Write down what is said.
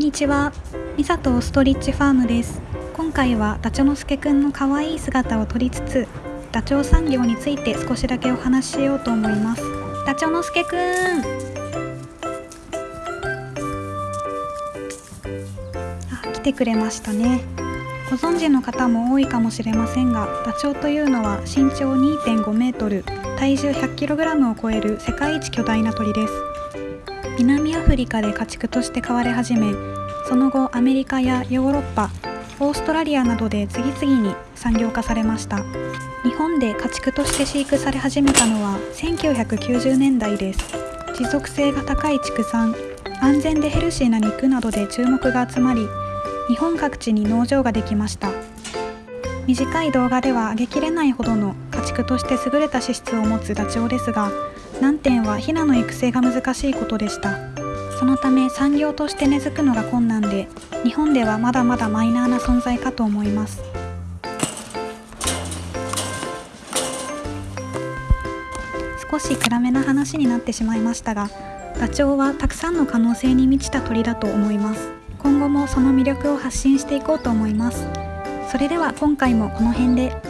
にちは、ミサとストリッチファームです。今回はダチョウのすけくんの可愛い姿を撮りつつ、ダチョウ産業について少しだけお話ししようと思います。ダチョウのすけくん。あ、来てくれましたね。ご存知の方も多いかもしれませんが、ダチョウというのは身長2.5メートル、体重 100kg を超える世界一巨大な鳥です。南アフリカで家畜として飼われ始めその後アメリカやヨーロッパオーストラリアなどで次々に産業化されました。日本で家畜として飼育され始めたのは1990年代です。持続性が高い畜産安全でヘルシーな肉などで注目が集まり日本各地に農場ができました。短い動画では上げきれないほどの家畜として優れた資質を持つダチョウですが難点はヒナの育成が難しいことでした。そのため産業として根付くのが困難で日本ではまだまだマイナーな存在かと思います。少し暗めな話になってしまいましたがダチョウはたくさんの可能性に満ちた鳥だと思います。今後もその魅力を発信していこうと思います。それでは今回もこの辺で。